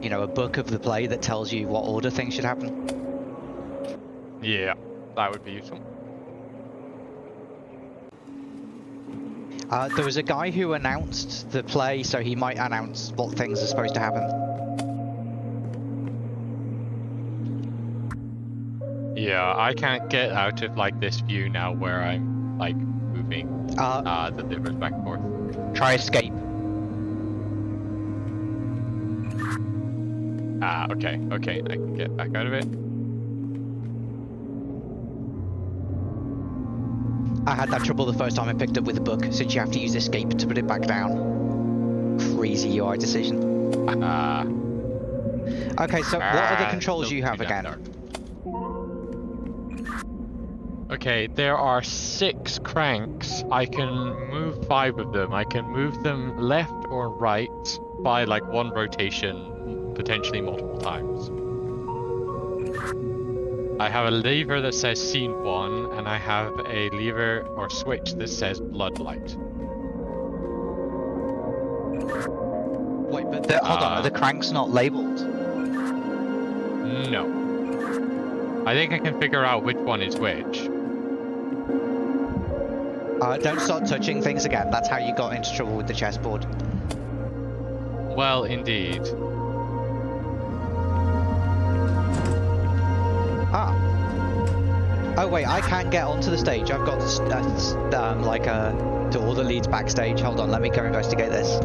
you know, a book of the play that tells you what order things should happen. Yeah, that would be useful. Uh, there was a guy who announced the play, so he might announce what things are supposed to happen. Yeah, I can't get out of like this view now where I'm like moving Uh, uh, the levers back and forth. try escape. Ah, okay, okay, I can get back out of it. I had that trouble the first time I picked up with a book, since you have to use escape to put it back down. Crazy UI decision. Ah, Okay, so what are the ah, controls still you have again? Okay, there are six cranks. I can move five of them. I can move them left or right by like one rotation, potentially multiple times. I have a lever that says scene one, and I have a lever or switch that says blood light. Wait, but the, hold on, Uh, are the cranks not labeled? No. I think I can figure out which one is which. Uh, don't start touching things again. That's how you got into trouble with the chessboard. Well, indeed. Oh wait, I can get onto the stage. I've got uh, um, like a door that leads backstage. Hold on, let me go investigate this.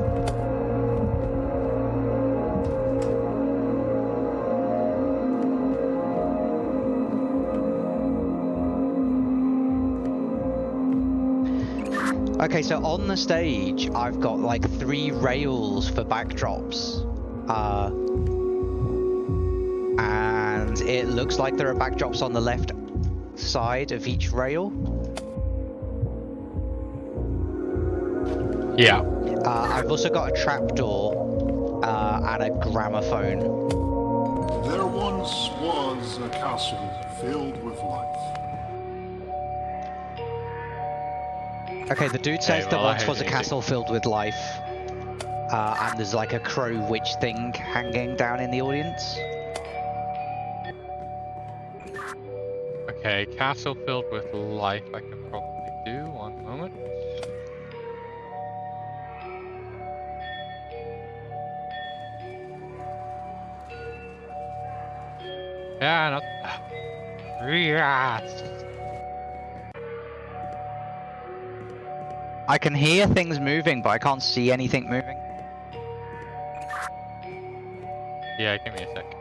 Okay, so on the stage, I've got like three rails for backdrops. Uh, and it looks like there are backdrops on the left side of each rail. Yeah. Uh, I've also got a trapdoor uh, and a gramophone. There once was a castle filled with life. Okay, the dude says Okay, there well, I once was a hate it. castle filled with life. Uh, and there's like a crow witch thing hanging down in the audience. Okay, castle filled with life I can probably do. One moment. Yeah, not. Yes. I can hear things moving, but I can't see anything moving. Yeah, give me a sec.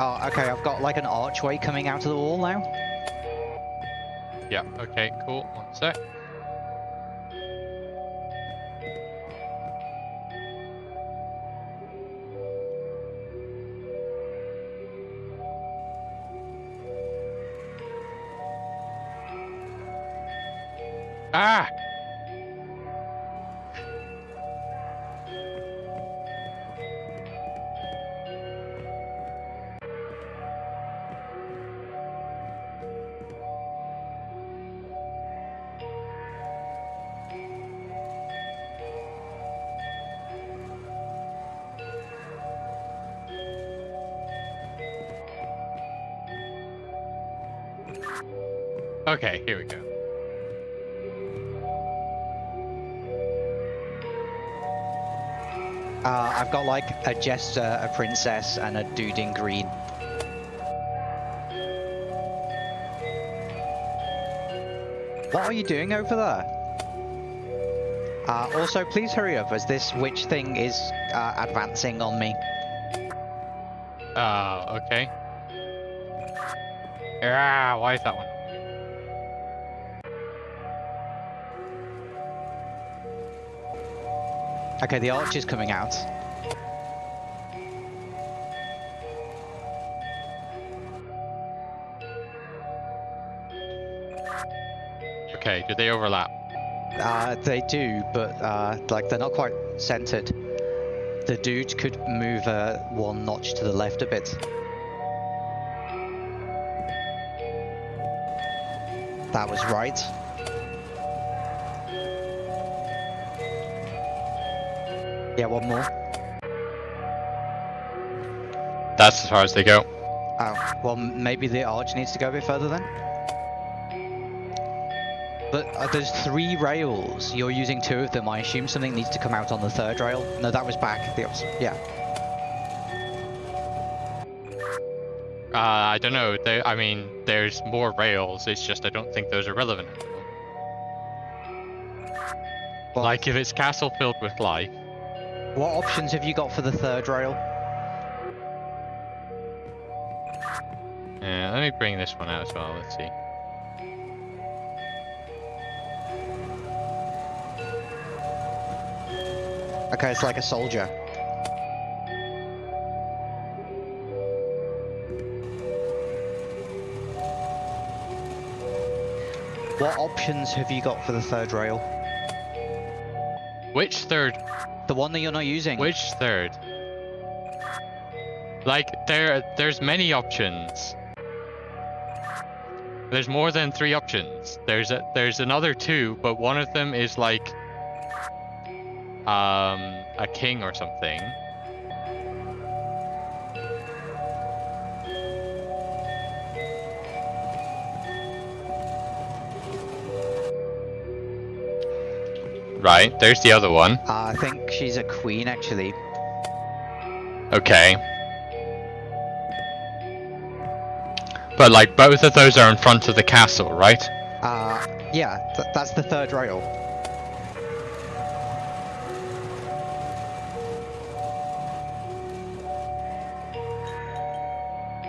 Oh, okay, I've got like an archway coming out of the wall now. Yeah, okay, cool. One sec. Okay, here we go. Uh, I've got like a jester, a princess, and a dude in green. What are you doing over there? Uh, also, please hurry up as this witch thing is uh, advancing on me. Uh, okay. Ah, why is that one? Okay, the arch is coming out. Okay, do they overlap? Uh, they do, but uh, like they're not quite centered. The dude could move uh, one notch to the left a bit. That was right. Yeah, one more. That's as far as they go. Oh, well, maybe the arch needs to go a bit further then. But uh, there's three rails. You're using two of them. I assume something needs to come out on the third rail. No, that was back. The opposite. Yeah. Uh, I don't know. They, I mean, there's more rails. It's just I don't think those are relevant. Well, Like if it's castle filled with life. What options have you got for the third rail? Yeah, let me bring this one out as well. Let's see. Okay, it's like a soldier. What options have you got for the third rail? Which third? The one that you're not using? Which third? Like there, there's many options. There's more than three options. There's a, there's another two, but one of them is like um a king or something. Right, there's the other one. Uh, I think she's a queen, actually. Okay. But like both of those are in front of the castle, right? Uh, yeah, th that's the third rail.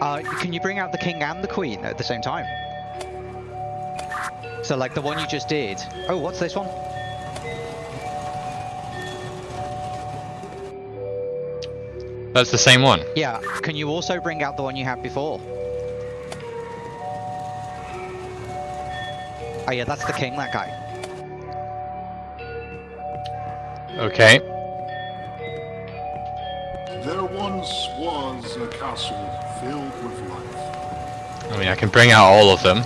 Uh, can you bring out the king and the queen at the same time? So like the one you just did. Oh, what's this one? That's the same one. Yeah, can you also bring out the one you had before? Oh yeah, that's the king, that guy. Okay. There once was a castle filled with life. I mean, I can bring out all of them.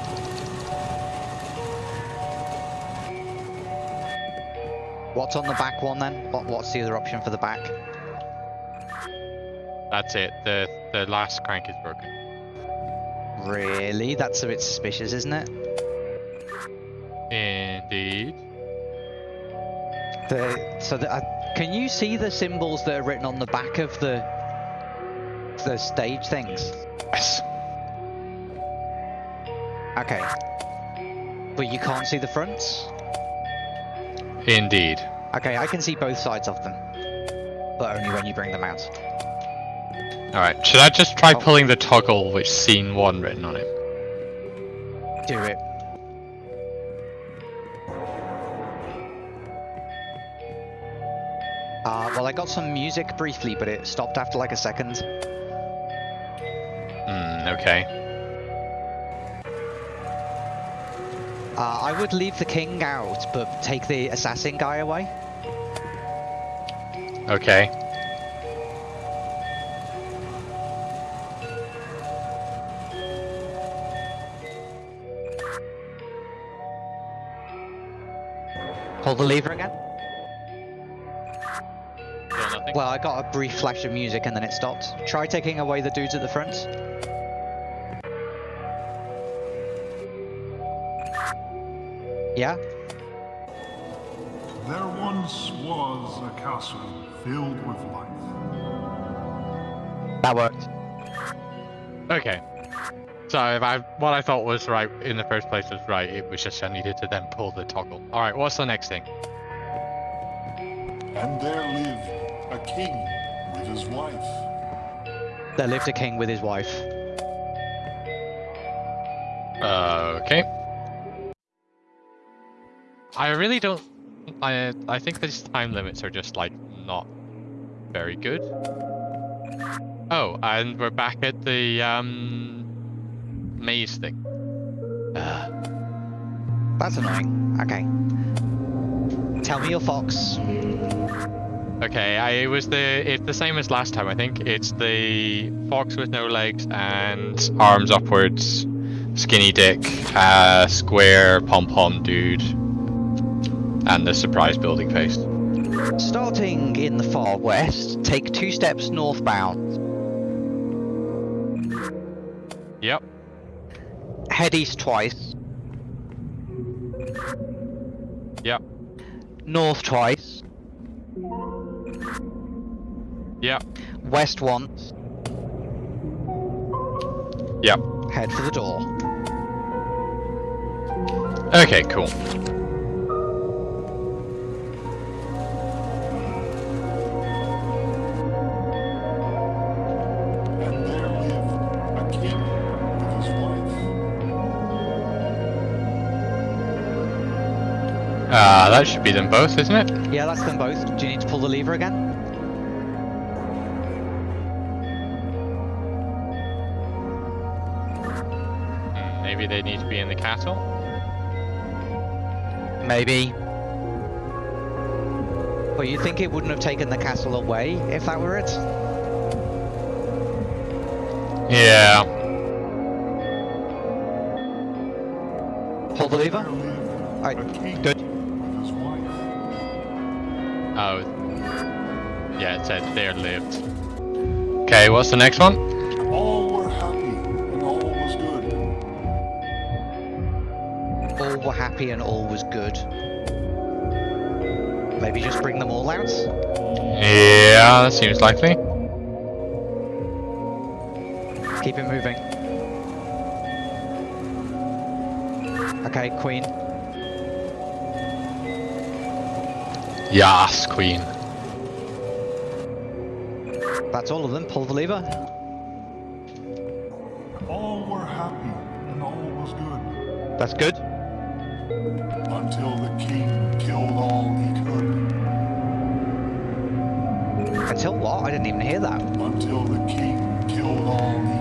What's on the back one then? What, what's the other option for the back? That's it. The the last crank is broken. Really? That's a bit suspicious, isn't it? Indeed. The, so the, uh, can you see the symbols that are written on the back of the the stage things? Yes. Okay. But you can't see the fronts? Indeed. Okay, I can see both sides of them. But only when you bring them out. Alright, should I just try Oh. pulling the toggle with scene 1 written on it? Do it. Uh, well, I got some music briefly, but it stopped after like a second. Hmm, okay. Uh, I would leave the king out, but take the assassin guy away. Okay. Pull the lever again. Still. Well, I got a brief flash of music and then it stopped. Try taking away the dudes at the front. Yeah? There once was a castle filled with life. That worked. Okay. So if I what I thought was right in the first place was right, it was just I needed to then pull the toggle. Alright, what's the next thing? And there lived a king with his wife. There lived a king with his wife. Uh, okay. I really don't. I I think these time limits are just like not very good. Oh, and we're back at the um maze thing. Uh, That's annoying. Okay. Tell me your fox. okay, I it was the it's the same as last time. I think it's the fox with no legs and arms upwards, skinny dick, uh, square pom pom dude, and the surprise building face. Starting in the far west, take two steps northbound. Head east twice. Yep. North twice. Yep. West once. Yep. Head for the door. Okay, cool. Uh, that should be them both, isn't it? Yeah, that's them both. Do you need to pull the lever again? Hmm, maybe they need to be in the castle? Maybe. Well, you think it wouldn't have taken the castle away if that were it? Yeah. Pull the lever? lived Alright, good. With his wife. Oh. Yeah, it said there lived. Okay, what's the next one? All were happy and all was good. All were happy and all was good. Maybe just bring them all out? Yeah, that seems likely. Keep it moving. Okay, Queen. Yes, queen. That's all of them. Pull the lever. All were happy and all was good. That's good. Until the king killed all he could. Until what? I didn't even hear that. Until the king killed all he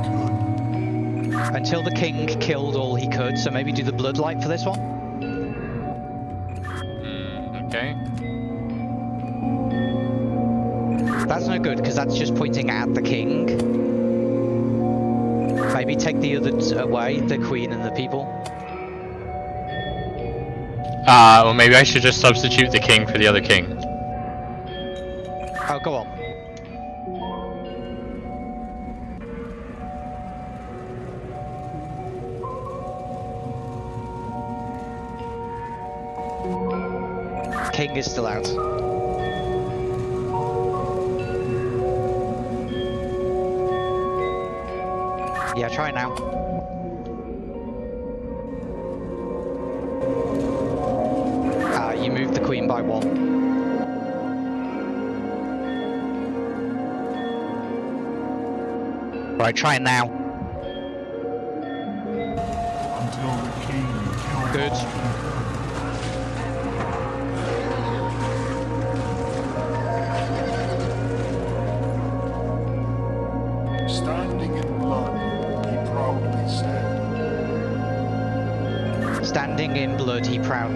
could. Until the king killed all he could, so maybe do the bloodlight for this one? That's no good, because that's just pointing at the king. Maybe take the others away, the queen and the people. Uh, well, maybe I should just substitute the king for the other king. Oh, go on. King is still out. Yeah, try it now. Ah, you moved the queen by one. Right, try it now.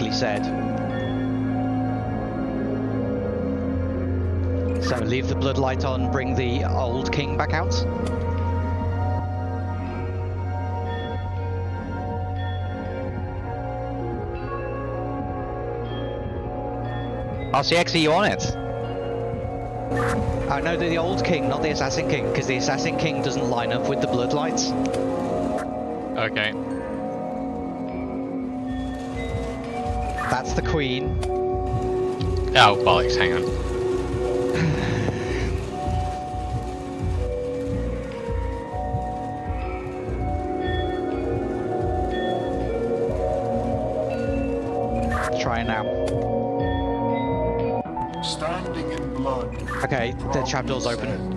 Proudly said. So leave the bloodlight on, bring the old king back out. RCX, are you on it? Oh, I know the old king, not the assassin king, because the assassin king doesn't line up with the bloodlights. Okay. That's the queen. Oh, bollocks, hang on. Try now. Standing in blood. Okay, the trapdoor's open.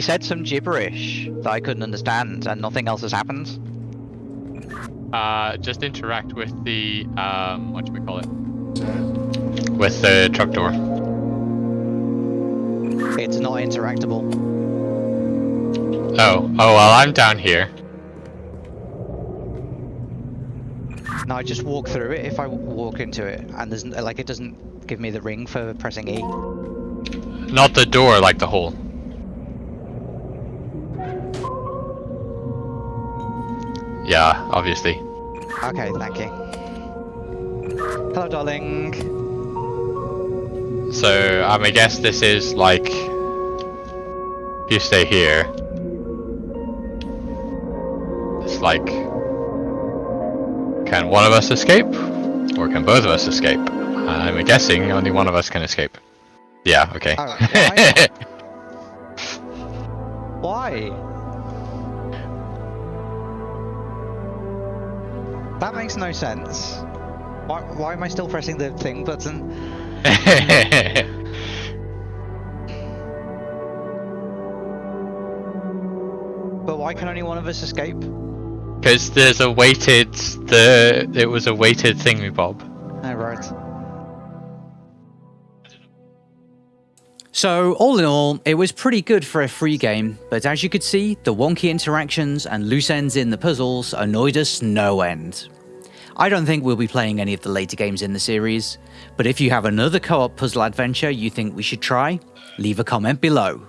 He said some gibberish that I couldn't understand, and nothing else has happened. Uh, just interact with the, um, what should we call it? With the truck door. It's not interactable. Oh, oh well, I'm down here. No, I just walk through it if I walk into it, and there's like it doesn't give me the ring for pressing E. Not the door, like the hole. Yeah, obviously. Okay, thank you. Hello, darling. So, um, I guess this is like... If you stay here... It's like... Can one of us escape? Or can both of us escape? I'm guessing only one of us can escape. Yeah, okay. Alright, Why? (laughs) That makes no sense. Why, why am I still pressing the thing button? (laughs) But why can only one of us escape? Because there's a weighted... The... It was a weighted thingy bob. So, all in all, it was pretty good for a free game, but as you could see, the wonky interactions and loose ends in the puzzles annoyed us no end. I don't think we'll be playing any of the later games in the series, but if you have another co op puzzle adventure you think we should try, leave a comment below.